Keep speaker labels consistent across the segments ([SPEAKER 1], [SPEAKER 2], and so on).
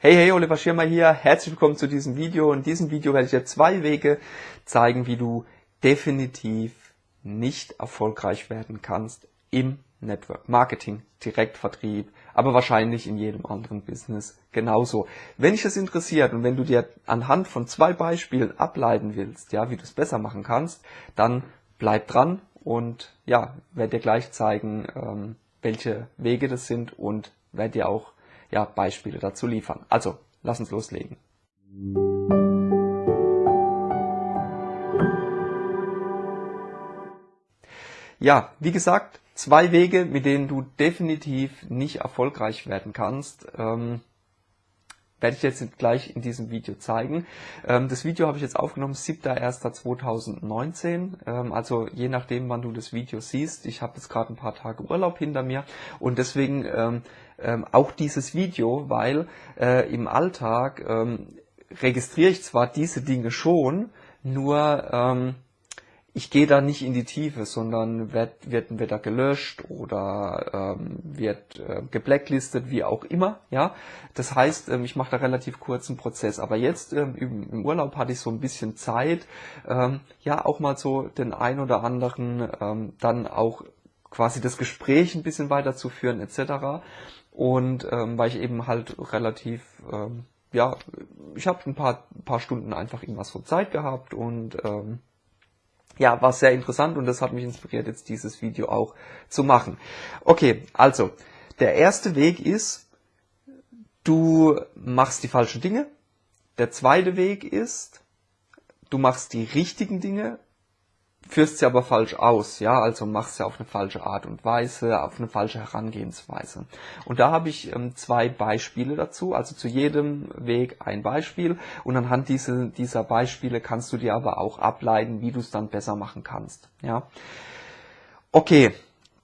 [SPEAKER 1] Hey, hey, Oliver Schirmer hier. Herzlich willkommen zu diesem Video. In diesem Video werde ich dir zwei Wege zeigen, wie du definitiv nicht erfolgreich werden kannst im Network Marketing, Direktvertrieb, aber wahrscheinlich in jedem anderen Business genauso. Wenn dich das interessiert und wenn du dir anhand von zwei Beispielen ableiten willst, ja, wie du es besser machen kannst, dann bleib dran und ja, werde dir gleich zeigen, ähm, welche Wege das sind und werde dir auch ja, Beispiele dazu liefern. Also, lass uns loslegen. Ja, wie gesagt, zwei Wege, mit denen du definitiv nicht erfolgreich werden kannst. Ähm, werde ich jetzt gleich in diesem Video zeigen. Ähm, das Video habe ich jetzt aufgenommen, 7.1.2019. Ähm, also je nachdem, wann du das Video siehst. Ich habe jetzt gerade ein paar Tage Urlaub hinter mir und deswegen ähm, auch dieses Video, weil äh, im Alltag registriere ich zwar diese Dinge schon, nur ich gehe da nicht in die Tiefe, sondern wird, wird, wird da gelöscht oder ähm, wird äh, geblacklistet, wie auch immer. Ja, Das heißt, ähm, ich mache da relativ kurzen Prozess. Aber jetzt ähm, im Urlaub hatte ich so ein bisschen Zeit, ähm, ja auch mal so den ein oder anderen ähm, dann auch quasi das Gespräch ein bisschen weiterzuführen etc. Und ähm, weil ich eben halt relativ ähm, ja, ich habe ein paar, paar Stunden einfach irgendwas von Zeit gehabt und ähm, ja, war sehr interessant und das hat mich inspiriert, jetzt dieses Video auch zu machen. Okay, also, der erste Weg ist, du machst die falschen Dinge. Der zweite Weg ist, du machst die richtigen Dinge führst sie aber falsch aus, ja, also machst sie auf eine falsche Art und Weise, auf eine falsche Herangehensweise. Und da habe ich ähm, zwei Beispiele dazu, also zu jedem Weg ein Beispiel und anhand diese, dieser Beispiele kannst du dir aber auch ableiten, wie du es dann besser machen kannst, ja. Okay,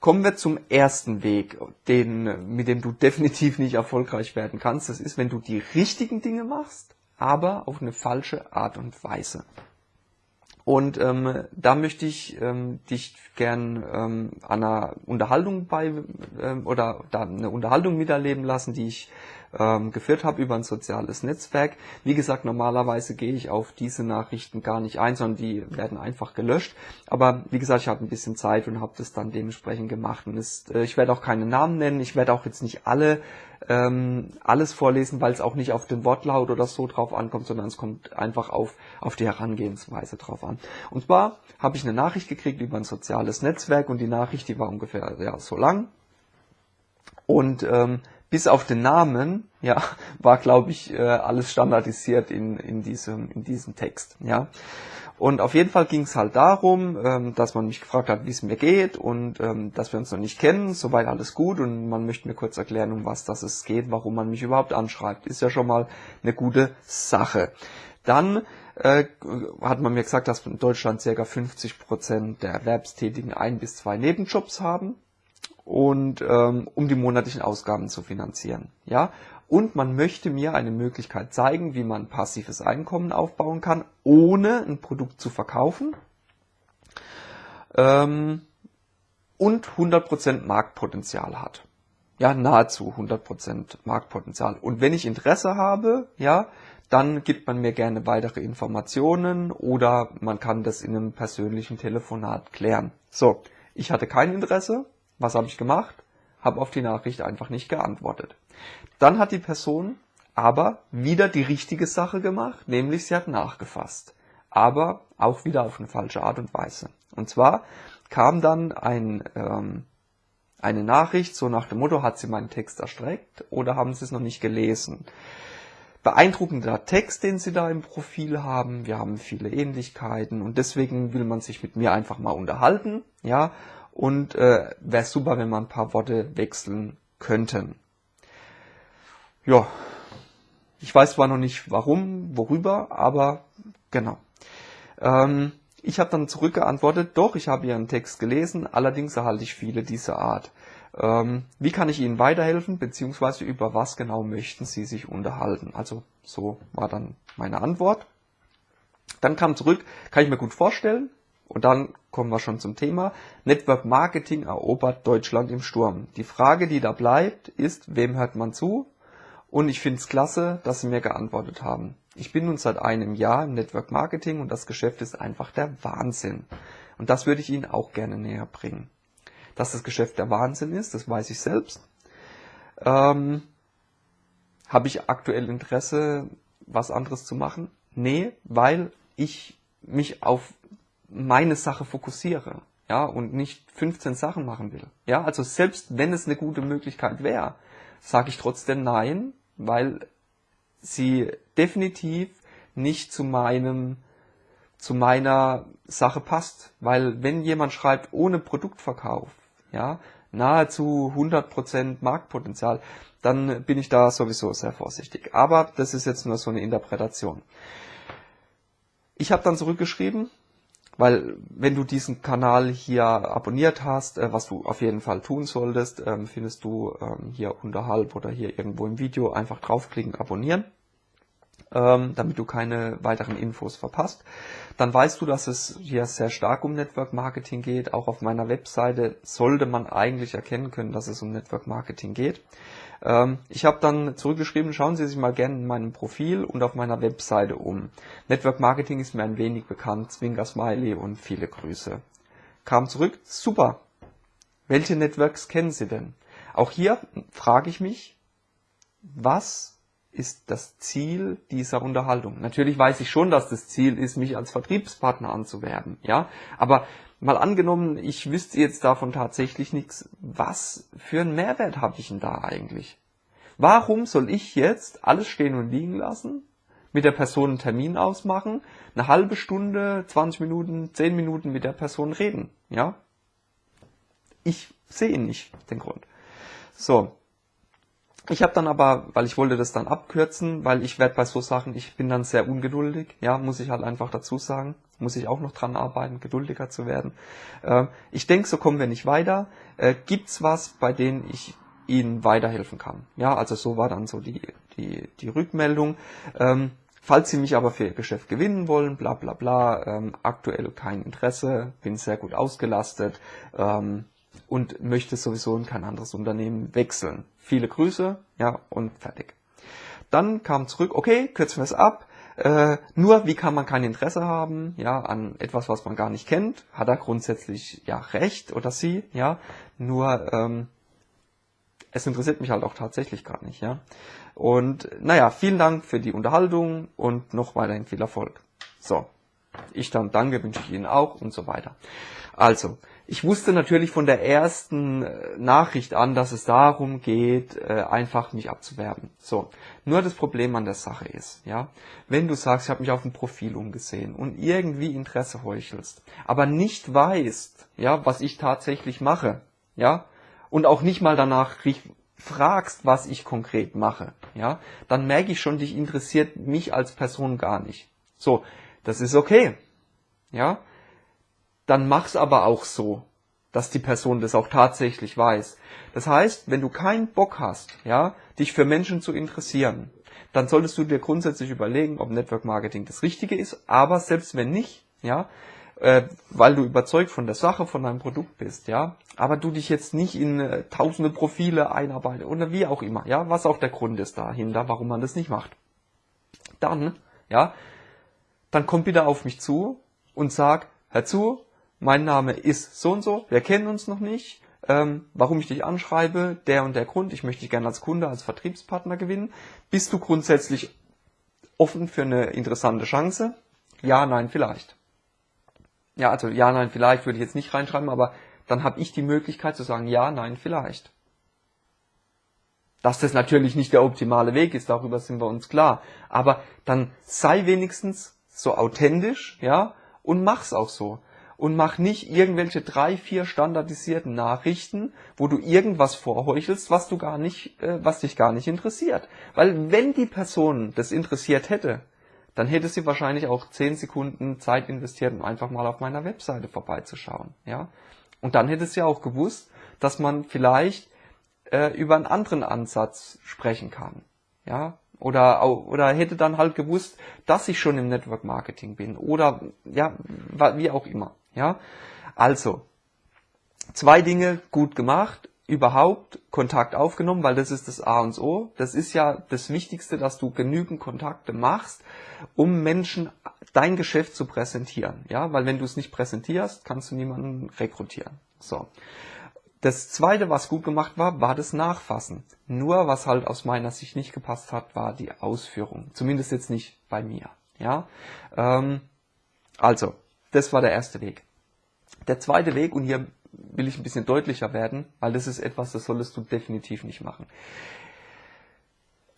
[SPEAKER 1] kommen wir zum ersten Weg, den, mit dem du definitiv nicht erfolgreich werden kannst. Das ist, wenn du die richtigen Dinge machst, aber auf eine falsche Art und Weise. Und ähm, da möchte ich ähm, dich gern ähm, einer Unterhaltung bei ähm, oder da eine Unterhaltung miterleben lassen, die ich ähm, geführt habe über ein soziales Netzwerk. Wie gesagt, normalerweise gehe ich auf diese Nachrichten gar nicht ein, sondern die werden einfach gelöscht. Aber wie gesagt, ich habe ein bisschen Zeit und habe das dann dementsprechend gemacht. Und es, äh, ich werde auch keine Namen nennen. Ich werde auch jetzt nicht alle ähm, alles vorlesen, weil es auch nicht auf den Wortlaut oder so drauf ankommt, sondern es kommt einfach auf, auf die Herangehensweise drauf an. Und zwar habe ich eine Nachricht gekriegt über ein soziales Netzwerk und die Nachricht, die war ungefähr ja, so lang. Und ähm, bis auf den Namen, ja, war, glaube ich, äh, alles standardisiert in, in, diesem, in diesem Text, ja. Und auf jeden Fall ging es halt darum, ähm, dass man mich gefragt hat, wie es mir geht und ähm, dass wir uns noch nicht kennen, soweit alles gut und man möchte mir kurz erklären, um was das es geht, warum man mich überhaupt anschreibt. Ist ja schon mal eine gute Sache. Dann äh, hat man mir gesagt, dass in Deutschland ca. 50 Prozent der Erwerbstätigen ein bis zwei Nebenjobs haben und ähm, um die monatlichen Ausgaben zu finanzieren. Ja, und man möchte mir eine Möglichkeit zeigen, wie man passives Einkommen aufbauen kann, ohne ein Produkt zu verkaufen ähm, und 100% Marktpotenzial hat. Ja, nahezu 100% Marktpotenzial. Und wenn ich Interesse habe, ja, dann gibt man mir gerne weitere Informationen oder man kann das in einem persönlichen Telefonat klären. So, ich hatte kein Interesse, was habe ich gemacht? Habe auf die Nachricht einfach nicht geantwortet. Dann hat die Person aber wieder die richtige Sache gemacht, nämlich sie hat nachgefasst. Aber auch wieder auf eine falsche Art und Weise. Und zwar kam dann ein, ähm, eine Nachricht, so nach dem Motto, hat sie meinen Text erstreckt oder haben sie es noch nicht gelesen? Beeindruckender Text, den sie da im Profil haben. Wir haben viele Ähnlichkeiten und deswegen will man sich mit mir einfach mal unterhalten, ja, und äh, wäre super, wenn man ein paar Worte wechseln könnten. Ja, ich weiß zwar noch nicht warum, worüber, aber genau. Ähm, ich habe dann zurückgeantwortet, doch, ich habe Ihren Text gelesen, allerdings erhalte ich viele dieser Art. Ähm, wie kann ich Ihnen weiterhelfen, beziehungsweise über was genau möchten Sie sich unterhalten? Also so war dann meine Antwort. Dann kam zurück, kann ich mir gut vorstellen, und dann kommen wir schon zum Thema. Network Marketing erobert Deutschland im Sturm. Die Frage, die da bleibt, ist, wem hört man zu und ich finde es klasse, dass sie mir geantwortet haben. Ich bin nun seit einem Jahr im Network Marketing und das Geschäft ist einfach der Wahnsinn. Und das würde ich Ihnen auch gerne näher bringen. Dass das Geschäft der Wahnsinn ist, das weiß ich selbst. Ähm, Habe ich aktuell Interesse, was anderes zu machen? Nee, weil ich mich auf meine Sache fokussiere, ja, und nicht 15 Sachen machen will. Ja, also selbst wenn es eine gute Möglichkeit wäre, sage ich trotzdem nein, weil sie definitiv nicht zu meinem zu meiner Sache passt, weil wenn jemand schreibt ohne Produktverkauf, ja, nahezu 100% Marktpotenzial, dann bin ich da sowieso sehr vorsichtig. Aber das ist jetzt nur so eine Interpretation. Ich habe dann zurückgeschrieben, weil wenn du diesen Kanal hier abonniert hast, äh, was du auf jeden Fall tun solltest, ähm, findest du ähm, hier unterhalb oder hier irgendwo im Video einfach draufklicken, abonnieren, ähm, damit du keine weiteren Infos verpasst. Dann weißt du, dass es hier sehr stark um Network Marketing geht. Auch auf meiner Webseite sollte man eigentlich erkennen können, dass es um Network Marketing geht. Ähm, ich habe dann zurückgeschrieben, schauen Sie sich mal gerne in meinem Profil und auf meiner Webseite um. Network Marketing ist mir ein wenig bekannt, Zwinker Smiley und viele Grüße. Kam zurück, super. Welche Networks kennen Sie denn? Auch hier frage ich mich, was ist das Ziel dieser Unterhaltung? Natürlich weiß ich schon, dass das Ziel ist, mich als Vertriebspartner anzuwerben, ja. Aber mal angenommen, ich wüsste jetzt davon tatsächlich nichts, was für einen Mehrwert habe ich denn da eigentlich? Warum soll ich jetzt alles stehen und liegen lassen, mit der Person einen Termin ausmachen, eine halbe Stunde, 20 Minuten, 10 Minuten mit der Person reden, ja? Ich sehe nicht den Grund. So, ich habe dann aber, weil ich wollte das dann abkürzen, weil ich werde bei so Sachen, ich bin dann sehr ungeduldig, ja, muss ich halt einfach dazu sagen, muss ich auch noch dran arbeiten, geduldiger zu werden. Äh, ich denke, so kommen wir nicht weiter. Äh, gibt's was, bei denen ich Ihnen weiterhelfen kann? Ja, also so war dann so die, die, die Rückmeldung. Ähm, falls Sie mich aber für Ihr Geschäft gewinnen wollen, bla bla bla, ähm, aktuell kein Interesse, bin sehr gut ausgelastet, ähm, und möchte sowieso in kein anderes Unternehmen wechseln. Viele Grüße, ja, und fertig. Dann kam zurück, okay, kürzen wir es ab. Äh, nur, wie kann man kein Interesse haben, ja, an etwas, was man gar nicht kennt? Hat er grundsätzlich ja recht oder sie, ja. Nur, ähm, es interessiert mich halt auch tatsächlich gar nicht, ja. Und naja, vielen Dank für die Unterhaltung und noch weiterhin viel Erfolg. So, ich dann danke, wünsche ich Ihnen auch und so weiter. Also, ich wusste natürlich von der ersten äh, Nachricht an, dass es darum geht, äh, einfach mich abzuwerben. So, nur das Problem an der Sache ist, ja, wenn du sagst, ich habe mich auf dem Profil umgesehen und irgendwie Interesse heuchelst, aber nicht weißt, ja, was ich tatsächlich mache, ja, und auch nicht mal danach fragst, was ich konkret mache, ja, dann merke ich schon, dich interessiert mich als Person gar nicht. So, das ist okay, ja dann mach's aber auch so, dass die Person das auch tatsächlich weiß. Das heißt, wenn du keinen Bock hast, ja, dich für Menschen zu interessieren, dann solltest du dir grundsätzlich überlegen, ob Network Marketing das Richtige ist. Aber selbst wenn nicht, ja, äh, weil du überzeugt von der Sache, von deinem Produkt bist, ja, aber du dich jetzt nicht in äh, tausende Profile einarbeitest oder wie auch immer, ja, was auch der Grund ist dahinter, warum man das nicht macht. Dann, ja, dann komm bitte auf mich zu und sag, hör zu, mein Name ist so und so, wir kennen uns noch nicht, ähm, warum ich dich anschreibe, der und der Grund, ich möchte dich gerne als Kunde, als Vertriebspartner gewinnen. Bist du grundsätzlich offen für eine interessante Chance? Ja, nein, vielleicht. Ja, also ja, nein, vielleicht würde ich jetzt nicht reinschreiben, aber dann habe ich die Möglichkeit zu sagen, ja, nein, vielleicht. Dass das natürlich nicht der optimale Weg ist, darüber sind wir uns klar. Aber dann sei wenigstens so authentisch, ja, und mach's auch so und mach nicht irgendwelche drei, vier standardisierten Nachrichten, wo du irgendwas vorheuchelst, was du gar nicht, äh, was dich gar nicht interessiert. Weil wenn die Person das interessiert hätte, dann hätte sie wahrscheinlich auch zehn Sekunden Zeit investiert, um einfach mal auf meiner Webseite vorbeizuschauen, ja. Und dann hätte sie auch gewusst, dass man vielleicht äh, über einen anderen Ansatz sprechen kann, ja. Oder, oder hätte dann halt gewusst, dass ich schon im Network Marketing bin. Oder, ja, wie auch immer. Ja, also zwei Dinge gut gemacht. überhaupt Kontakt aufgenommen, weil das ist das A und O. Das ist ja das Wichtigste, dass du genügend Kontakte machst, um Menschen dein Geschäft zu präsentieren. Ja, weil wenn du es nicht präsentierst, kannst du niemanden rekrutieren. So. Das zweite, was gut gemacht war, war das Nachfassen. Nur was halt aus meiner Sicht nicht gepasst hat, war die Ausführung. Zumindest jetzt nicht bei mir. Ja, ähm, also das war der erste Weg. Der zweite Weg und hier will ich ein bisschen deutlicher werden, weil das ist etwas, das solltest du definitiv nicht machen.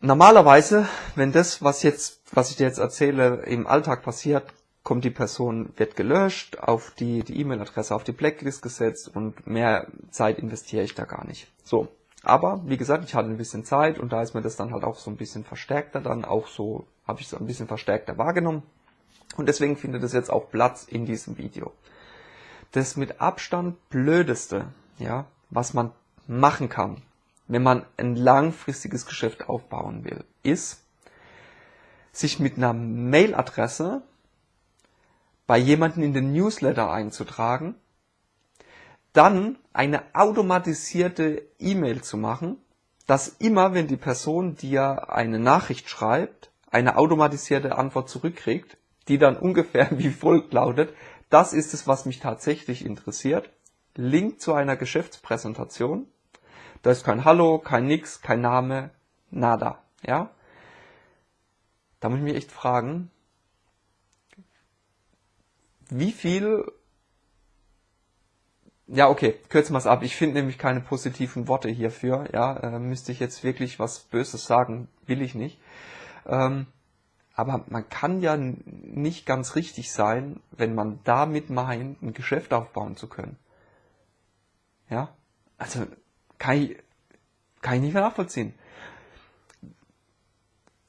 [SPEAKER 1] Normalerweise, wenn das, was jetzt, was ich dir jetzt erzähle, im Alltag passiert, kommt die Person, wird gelöscht, auf die E-Mail-Adresse auf die Blacklist gesetzt und mehr Zeit investiere ich da gar nicht. So. Aber, wie gesagt, ich hatte ein bisschen Zeit und da ist mir das dann halt auch so ein bisschen verstärkter dann auch so, habe ich so ein bisschen verstärkter wahrgenommen. Und deswegen findet es jetzt auch Platz in diesem Video das mit Abstand blödeste, ja, was man machen kann, wenn man ein langfristiges Geschäft aufbauen will, ist, sich mit einer Mailadresse bei jemanden in den Newsletter einzutragen, dann eine automatisierte E-Mail zu machen, dass immer, wenn die Person dir eine Nachricht schreibt, eine automatisierte Antwort zurückkriegt, die dann ungefähr wie folgt lautet, das ist es, was mich tatsächlich interessiert. Link zu einer Geschäftspräsentation. Da ist kein Hallo, kein Nix, kein Name, nada. Ja? Da muss ich mich echt fragen, wie viel ja, okay, kürzen wir es ab. Ich finde nämlich keine positiven Worte hierfür. Ja, äh, müsste ich jetzt wirklich was Böses sagen, will ich nicht. Ähm, aber man kann ja nicht ganz richtig sein, wenn man damit meint, ein Geschäft aufbauen zu können. Ja? Also, kann ich, kann ich nicht mehr nachvollziehen.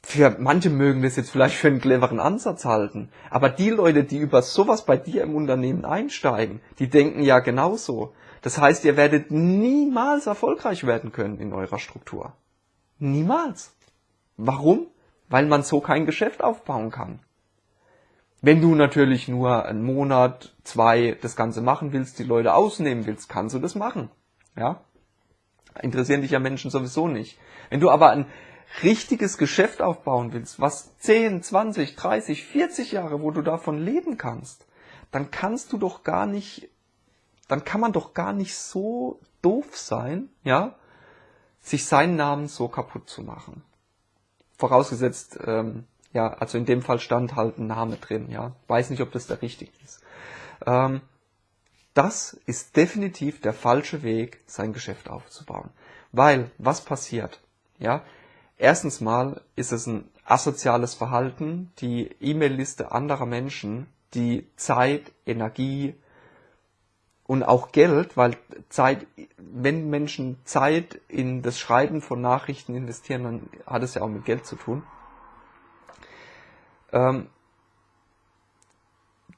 [SPEAKER 1] Für manche mögen das jetzt vielleicht für einen cleveren Ansatz halten. Aber die Leute, die über sowas bei dir im Unternehmen einsteigen, die denken ja genauso. Das heißt, ihr werdet niemals erfolgreich werden können in eurer Struktur. Niemals. Warum? weil man so kein Geschäft aufbauen kann. Wenn du natürlich nur einen Monat, zwei das Ganze machen willst, die Leute ausnehmen willst, kannst du das machen. Ja? Interessieren dich ja Menschen sowieso nicht. Wenn du aber ein richtiges Geschäft aufbauen willst, was 10, 20, 30, 40 Jahre, wo du davon leben kannst, dann kannst du doch gar nicht, dann kann man doch gar nicht so doof sein, ja, sich seinen Namen so kaputt zu machen vorausgesetzt, ähm, ja, also in dem Fall stand halt ein Name drin, ja. Weiß nicht, ob das der richtige ist. Ähm, das ist definitiv der falsche Weg, sein Geschäft aufzubauen. Weil, was passiert? Ja, erstens mal ist es ein asoziales Verhalten, die E-Mail-Liste anderer Menschen, die Zeit, Energie, und auch Geld, weil Zeit, wenn Menschen Zeit in das Schreiben von Nachrichten investieren, dann hat es ja auch mit Geld zu tun. Ähm,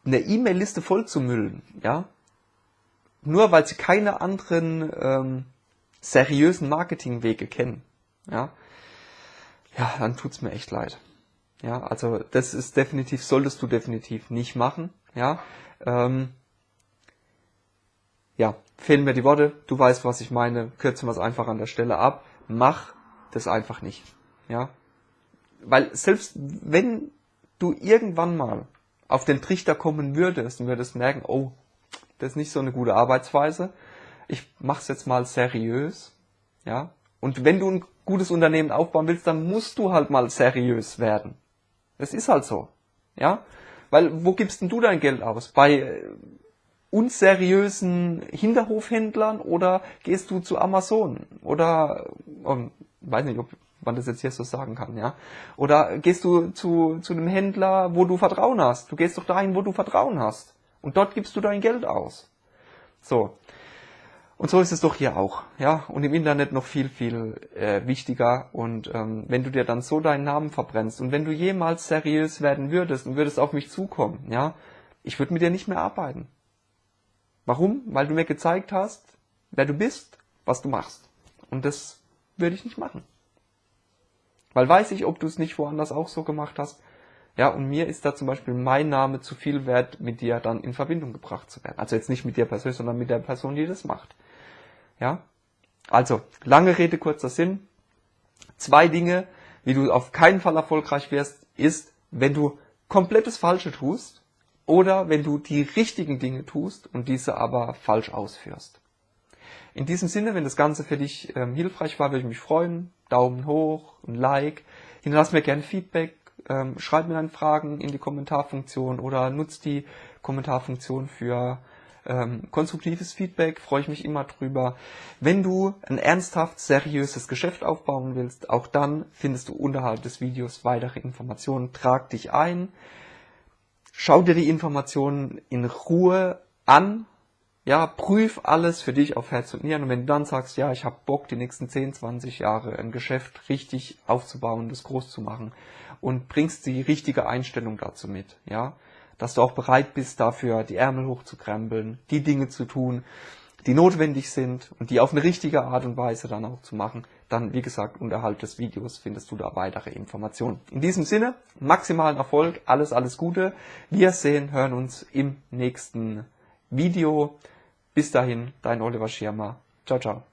[SPEAKER 1] eine E-Mail-Liste voll zu müllen, ja, nur weil sie keine anderen ähm, seriösen Marketingwege kennen, ja, ja, dann tut's mir echt leid. Ja, also das ist definitiv, solltest du definitiv nicht machen, ja. Ähm, ja, fehlen mir die Worte, du weißt, was ich meine, kürzen wir es einfach an der Stelle ab, mach das einfach nicht. Ja? Weil selbst wenn du irgendwann mal auf den Trichter kommen würdest und würdest merken, oh, das ist nicht so eine gute Arbeitsweise, ich mach's jetzt mal seriös, ja? Und wenn du ein gutes Unternehmen aufbauen willst, dann musst du halt mal seriös werden. Das ist halt so, ja? Weil wo gibst denn du dein Geld aus? Bei unseriösen Hinterhofhändlern oder gehst du zu Amazon oder um, weiß nicht, ob man das jetzt hier so sagen kann, ja? Oder gehst du zu zu einem Händler, wo du Vertrauen hast? Du gehst doch dahin, wo du Vertrauen hast und dort gibst du dein Geld aus. So. Und so ist es doch hier auch, ja, und im Internet noch viel, viel äh, wichtiger. Und ähm, wenn du dir dann so deinen Namen verbrennst und wenn du jemals seriös werden würdest und würdest auf mich zukommen, ja, ich würde mit dir nicht mehr arbeiten. Warum? Weil du mir gezeigt hast, wer du bist, was du machst. Und das würde ich nicht machen. Weil weiß ich, ob du es nicht woanders auch so gemacht hast. Ja, und mir ist da zum Beispiel mein Name zu viel wert, mit dir dann in Verbindung gebracht zu werden. Also jetzt nicht mit dir persönlich, sondern mit der Person, die das macht. Ja. Also, lange Rede, kurzer Sinn. Zwei Dinge, wie du auf keinen Fall erfolgreich wirst, ist, wenn du komplettes Falsche tust oder wenn du die richtigen Dinge tust und diese aber falsch ausführst. In diesem Sinne, wenn das Ganze für dich ähm, hilfreich war, würde ich mich freuen. Daumen hoch, ein Like. Hinterlass mir gerne Feedback. Ähm, schreib mir deine Fragen in die Kommentarfunktion oder nutz die Kommentarfunktion für ähm, konstruktives Feedback. Freue ich mich immer drüber. Wenn du ein ernsthaft seriöses Geschäft aufbauen willst, auch dann findest du unterhalb des Videos weitere Informationen. Trag dich ein. Schau dir die Informationen in Ruhe an ja, prüf alles für dich auf Herz und Nieren und wenn du dann sagst, ja, ich habe Bock, die nächsten 10, 20 Jahre ein Geschäft richtig aufzubauen, das groß zu machen und bringst die richtige Einstellung dazu mit, ja, dass du auch bereit bist, dafür die Ärmel hochzukrempeln, die Dinge zu tun, die notwendig sind und die auf eine richtige Art und Weise dann auch zu machen, dann, wie gesagt, unterhalb des Videos findest du da weitere Informationen. In diesem Sinne, maximalen Erfolg, alles, alles Gute. Wir sehen, hören uns im nächsten Video. Bis dahin, dein Oliver Schirmer. Ciao, ciao.